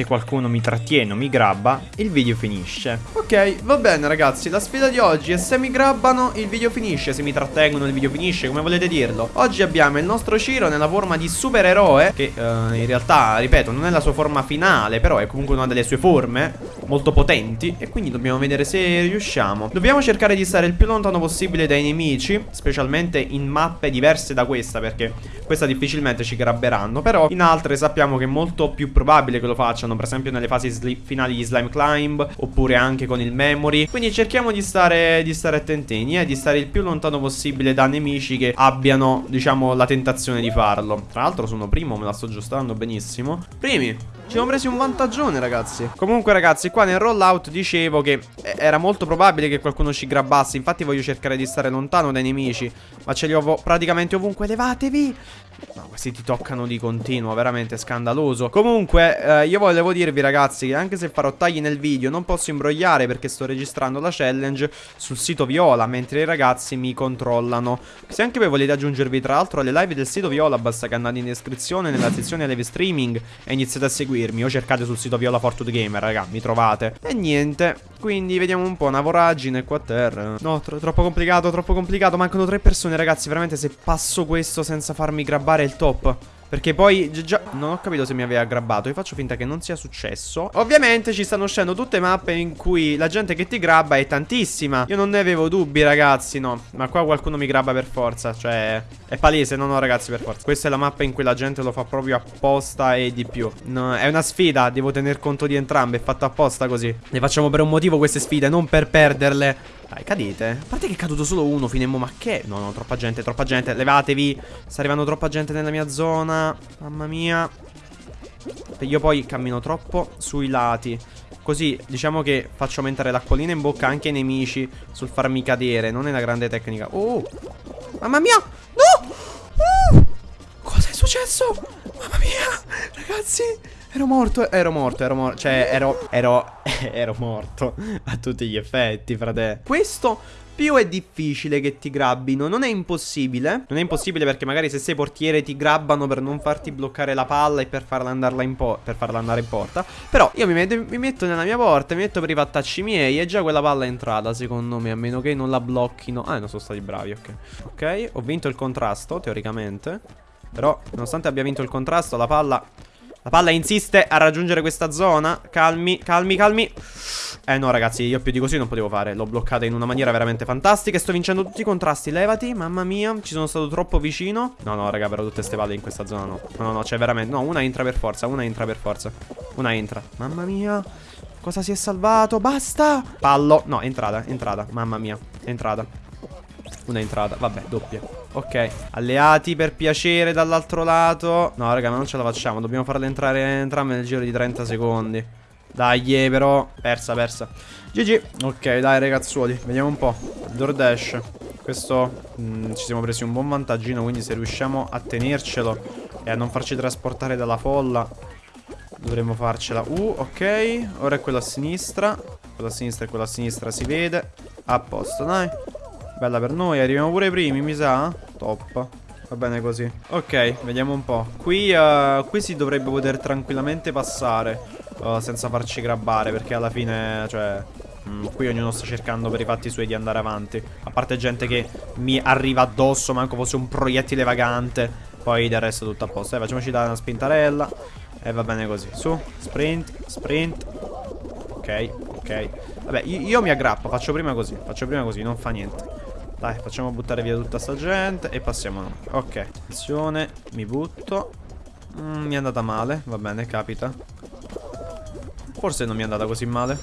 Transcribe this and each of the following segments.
se qualcuno mi trattiene o mi grabba, il video finisce. Ok, va bene ragazzi, la sfida di oggi è se mi grabbano il video finisce, se mi trattengono il video finisce, come volete dirlo. Oggi abbiamo il nostro Ciro nella forma di supereroe, che uh, in realtà, ripeto, non è la sua forma finale, però è comunque una delle sue forme molto potenti e quindi dobbiamo vedere se riusciamo. Dobbiamo cercare di stare il più lontano possibile dai nemici, specialmente in mappe diverse da questa, perché questa difficilmente ci grabberanno, però in altre sappiamo che è molto più probabile che lo facciano, per esempio nelle fasi finali di Slime Climb, oppure anche con il Memory. Quindi cerchiamo di stare, di stare attentini e eh, di stare il più lontano possibile da nemici che abbiano, diciamo, la tentazione di farlo. Tra l'altro sono primo, me la sto aggiustando benissimo. Primi, ci siamo presi un vantaggione ragazzi. Comunque ragazzi qua nel rollout dicevo che Era molto probabile che qualcuno ci grabbasse. Infatti voglio cercare di stare lontano dai nemici. Ma ce li ho praticamente ovunque. Levatevi No, questi ti toccano di continuo, veramente scandaloso. Comunque, eh, io volevo dirvi ragazzi che anche se farò tagli nel video Non posso imbrogliare perché sto registrando la challenge sul sito Viola Mentre i ragazzi mi controllano. Se anche voi volete aggiungervi tra l'altro alle live del sito Viola Basta che andate in descrizione nella sezione live streaming E iniziate a seguirmi O cercate sul sito Viola Fortune Gamer, raga, mi trovate. E niente, quindi vediamo un po', una voragine qua a terra. No, tro troppo complicato, troppo complicato Mancano tre persone ragazzi, veramente se passo questo senza farmi grabbare fare il top perché poi già non ho capito se mi aveva grabbato Io faccio finta che non sia successo Ovviamente ci stanno uscendo tutte mappe in cui la gente che ti grabba è tantissima Io non ne avevo dubbi ragazzi no Ma qua qualcuno mi grabba per forza Cioè è palese no no ragazzi per forza Questa è la mappa in cui la gente lo fa proprio apposta e di più no, È una sfida Devo tener conto di entrambe È fatta apposta così Le facciamo per un motivo queste sfide Non per perderle dai, cadete. A parte che è caduto solo uno, finemmo, ma che? No, no, troppa gente, troppa gente. Levatevi. Sta arrivando troppa gente nella mia zona. Mamma mia. Io poi cammino troppo sui lati. Così diciamo che faccio aumentare l'acquolina in bocca anche ai nemici sul farmi cadere. Non è una grande tecnica. Oh! Mamma mia! No! Uh! Cosa è successo? Mamma mia! Ragazzi! Ero morto, ero morto, ero morto, cioè ero, ero, ero morto a tutti gli effetti, frate. Questo più è difficile che ti grabbino Non è impossibile. Non è impossibile perché magari se sei portiere ti grabbano per non farti bloccare la palla E per farla, per farla andare in porta. Però io mi metto, mi metto, nella mia porta Mi metto per i fattacci miei E già quella palla è entrata secondo me A meno che non la blocchino. Ah non sono stati bravi ok. Ok ho vinto il contrasto teoricamente. Però nonostante abbia vinto il contrasto La palla la palla insiste a raggiungere questa zona. Calmi, calmi, calmi. Eh no ragazzi, io più di così non potevo fare. L'ho bloccata in una maniera veramente fantastica sto vincendo tutti i contrasti. Levati, mamma mia. Ci sono stato troppo vicino. No, no raga, però tutte queste palle in questa zona no No, no, no, c'è veramente No, una entra per forza, una entra per forza. Una entra. Mamma mia. Cosa si è salvato? Basta. Pallo. No, entrata, entrata. Mamma mia, entrata Una entrata, vabbè, doppia Ok, alleati per piacere dall'altro lato. No raga, ma non ce la facciamo. Dobbiamo farle entrare entrambe nel giro di 30 secondi. Dai, eh, però. Persa, persa. GG Ok, dai ragazzuoli. Vediamo un po' DoorDash. Questo mh, mm, Ci siamo presi un buon vantaggino Quindi se riusciamo a tenercelo E a non farci trasportare dalla folla Dovremmo farcela. Uh, ok. Ora è quella a sinistra. Quella a sinistra e quella a sinistra si vede. A posto, dai Bella per noi, arriviamo pure i primi, mi sa? Top. Va bene così. Ok, vediamo un po'. Qui, uh, qui si dovrebbe poter tranquillamente passare uh, senza farci grabbare, perché alla fine, cioè... Mm, qui ognuno sta cercando per i fatti suoi di andare avanti. A parte gente che mi arriva addosso, manco fosse un proiettile vagante. Poi del resto tutto a posto. Eh, facciamoci dare una spintarella. E va bene così. Su, sprint, sprint. Ok, ok. Vabbè, io, io mi aggrappo, faccio prima così. Faccio prima così, non fa niente. Dai, facciamo buttare via tutta sta gente e passiamo noi. Ok, attenzione, mi butto. Mm, mi è andata male, va bene, capita. Forse non mi è andata così male.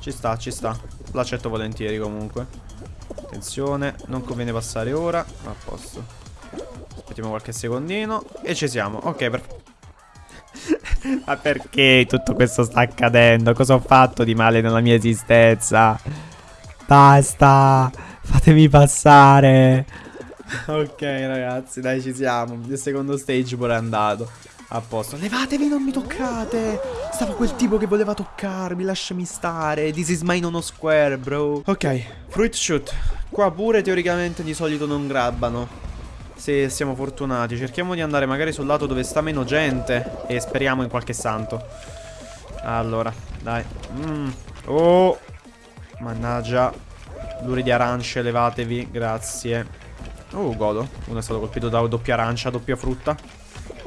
Ci sta, ci sta. L'accetto volentieri comunque. Attenzione, non conviene passare ora. A posto. Aspettiamo qualche secondino. E ci siamo. Ok, perfetto. Ma perché tutto questo sta accadendo? Cosa ho fatto di male nella mia esistenza? Basta! Fatemi passare. ok, ragazzi, dai, ci siamo. Il secondo stage pure è andato. A posto. Levatevi, non mi toccate. Stava quel tipo che voleva toccarmi. Lasciami stare. This is my nono square, bro. Ok, fruit shoot. Qua pure teoricamente di solito non grabbano. Se siamo fortunati. Cerchiamo di andare magari sul lato dove sta meno gente. E speriamo in qualche santo. Allora, dai. Mm. Oh. Mannaggia. Luri di arance, levatevi. Grazie. Oh, godo. Uno è stato colpito da doppia arancia, doppia frutta.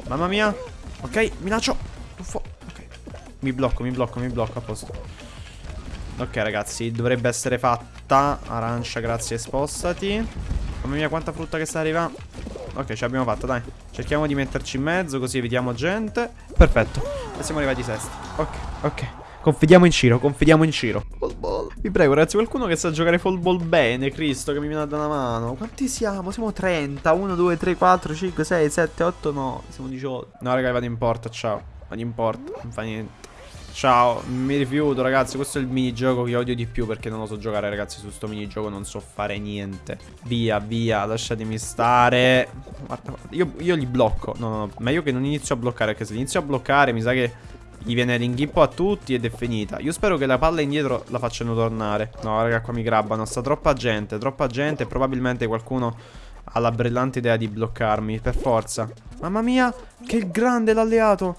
Mamma mia. Ok, mi lancio. Uffo. Ok. Mi blocco, mi blocco, mi blocco. A posto. Ok, ragazzi. Dovrebbe essere fatta. Arancia, grazie, spostati. Mamma mia, quanta frutta che sta arrivando. Ok, ce l'abbiamo fatta, dai. Cerchiamo di metterci in mezzo, così evitiamo gente. Perfetto. E siamo arrivati sesti. Ok, ok. Confidiamo in Ciro, confidiamo in Ciro. Vi prego, ragazzi, qualcuno che sa giocare fall ball bene, Cristo, che mi viene a dare una mano. Quanti siamo? Siamo 30. 1, 2, 3, 4, 5, 6, 7, 8, 9. Siamo 18. No, raga, vado in porta, ciao. Vado in porta, non fa niente. Ciao, mi rifiuto ragazzi, questo è il minigioco che odio di più perché non lo so giocare ragazzi su sto minigioco, non so fare niente. Via, via, lasciatemi stare. Guarda, io, io li blocco, no, no, no, meglio che non inizio a bloccare perché se inizio a bloccare mi sa che gli viene l'inghippo a tutti ed è finita. Io spero che la palla indietro la facciano tornare. No raga, qua mi grabbano, sta troppa gente, troppa gente probabilmente qualcuno ha la brillante idea di bloccarmi, per forza. Mamma mia, che grande l'alleato!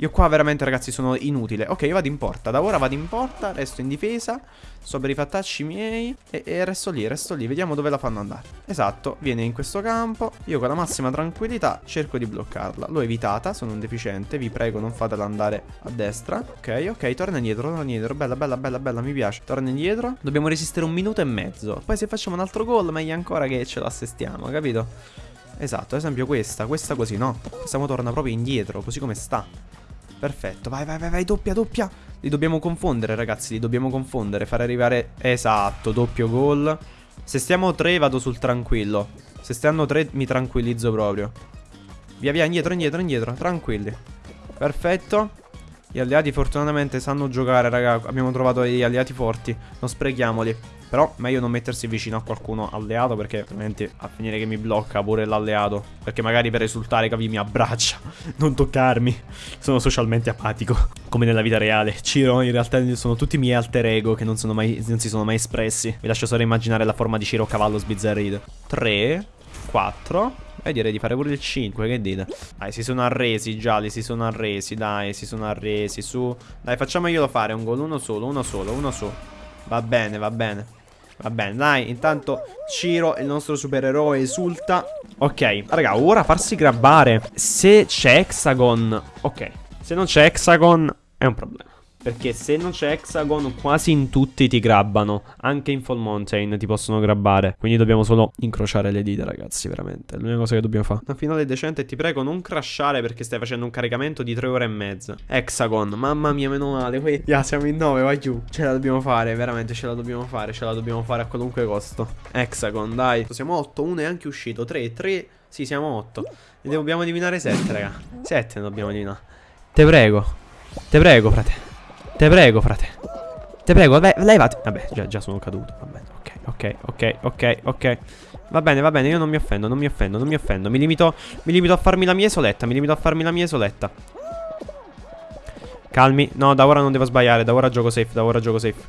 Io qua veramente ragazzi sono inutile. Ok io vado in porta. Da ora vado in porta Resto in difesa. Sto per i fattacci miei. E, e, resto lì Resto lì. Vediamo dove la fanno andare. Esatto Viene in questo campo. Io con la massima tranquillità Cerco di bloccarla. L'ho evitata Sono un deficiente. Vi prego non fatela andare a destra. Ok ok Torna indietro Torna indietro. Bella bella bella bella Mi piace. Torna indietro. Dobbiamo resistere un minuto e mezzo. Poi se facciamo un altro gol Meglio ancora che ce l'assestiamo Capito? Esatto, ad esempio questa, questa così, no? Questa torna proprio indietro, così come sta Perfetto, vai, vai, vai, vai, doppia, doppia. Li dobbiamo confondere, ragazzi, li dobbiamo confondere. Fare arrivare... Esatto, doppio gol. Se stiamo tre vado sul tranquillo. Se stanno tre mi tranquillizzo proprio. Via, via, indietro, indietro, indietro. Tranquilli. Perfetto. Gli alleati fortunatamente sanno giocare, raga. Abbiamo trovato degli alleati forti. Non sprechiamoli. Però meglio non mettersi vicino a qualcuno alleato perché altrimenti a finire che mi blocca pure l'alleato. Perché magari per risultare capi mi abbraccia. non toccarmi. Sono socialmente apatico. Come nella vita reale. Ciro in realtà sono tutti i miei alter ego che non, mai, non si sono mai espressi. Vi lascio solo immaginare la forma di Ciro cavallo sbizzarrito. 3, 4, e direi di fare pure il 5, che dite? Dai, si sono arresi, gialli, si sono arresi, dai, si sono arresi, su. Dai, facciamoglielo fare, un gol, uno solo, uno solo, uno su. Va bene, va bene. Va bene, dai, intanto Ciro, il nostro supereroe, esulta. Ok, raga, ora farsi grabbare. Se c'è Hexagon... Ok, se non c'è Hexagon è un problema. Perché se non c'è Hexagon quasi in tutti ti grabbano. Anche in Fall Mountain ti possono grabbare. Quindi dobbiamo solo incrociare le dita ragazzi veramente. L'unica cosa che dobbiamo fare Una finale decente ti prego non crashare perché stai facendo un caricamento di 3 ore e mezza. Hexagon mamma mia meno male. Qui yeah, siamo in 9 vai giù. Ce la dobbiamo fare veramente ce la dobbiamo fare Ce la dobbiamo fare a qualunque costo. Hexagon dai. Siamo 8 uno è anche uscito. 3 3 Sì siamo 8 Ne dobbiamo eliminare 7 raga. 7 ne dobbiamo eliminare. Te prego. Te prego frate Te prego, frate. Te prego, vabbè, levati. Vabbè, già, già sono caduto. Va bene, ok, ok, ok, ok, ok. Va bene, va bene, io non mi offendo, non mi offendo, non mi offendo. Mi limito, mi limito a farmi la mia isoletta, mi limito a farmi la mia isoletta. Calmi. No, da ora non devo sbagliare, da ora gioco safe, da ora gioco safe.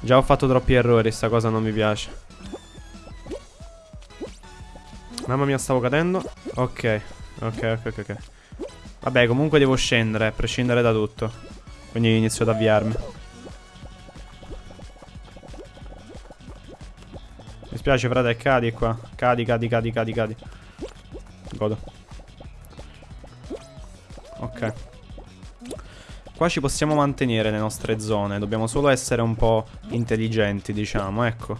Già ho fatto troppi errori, sta cosa non mi piace. Mamma mia, stavo cadendo. Ok, ok, ok, ok. Vabbè, comunque devo scendere, a prescindere da tutto. Quindi inizio ad avviarmi. Mi spiace frate, cadi qua. Cadi, cadi, cadi, cadi, cadi. Godo. Ok. Qua ci possiamo mantenere le nostre zone. Dobbiamo solo essere un po' intelligenti, diciamo. Ecco.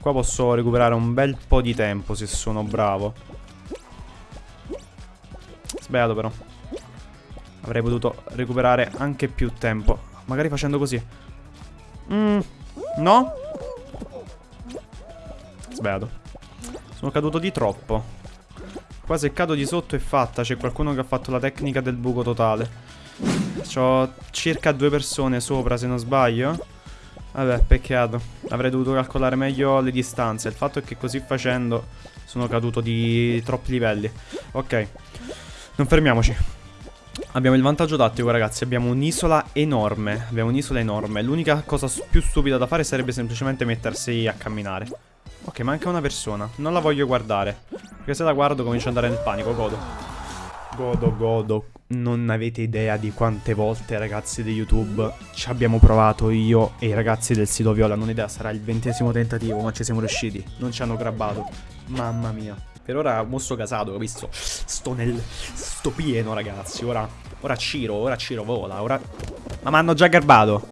Qua posso recuperare un bel po' di tempo se sono bravo. Sbagliato però. Avrei potuto recuperare anche più tempo. Magari facendo così. Mm, No? Sbagliato. Sono caduto di troppo. Qua se cado di sotto è fatta. C'è qualcuno che ha fatto la tecnica del buco totale. C'ho circa due persone sopra se non sbaglio. Vabbè, peccato. Avrei dovuto calcolare meglio le distanze. Il fatto è che così facendo Sono caduto di troppi livelli. Ok. Non fermiamoci Abbiamo il vantaggio tattico ragazzi Abbiamo un'isola enorme Abbiamo un'isola enorme L'unica cosa più stupida da fare sarebbe semplicemente mettersi a camminare Ok manca una persona Non la voglio guardare Perché se la guardo comincio ad andare nel panico Godo Godo, godo. Non avete idea di quante volte, ragazzi di YouTube, ci abbiamo provato io e i ragazzi del sito Viola. Non idea, sarà il ventesimo tentativo, ma ci siamo riusciti. Non ci hanno grabbato. Mamma mia. Per ora mostro casato, capisco? Sto nel... Sto pieno, ragazzi. Ora... Ora Ciro, ora Ciro vola, ora... Ma mi hanno già garbato.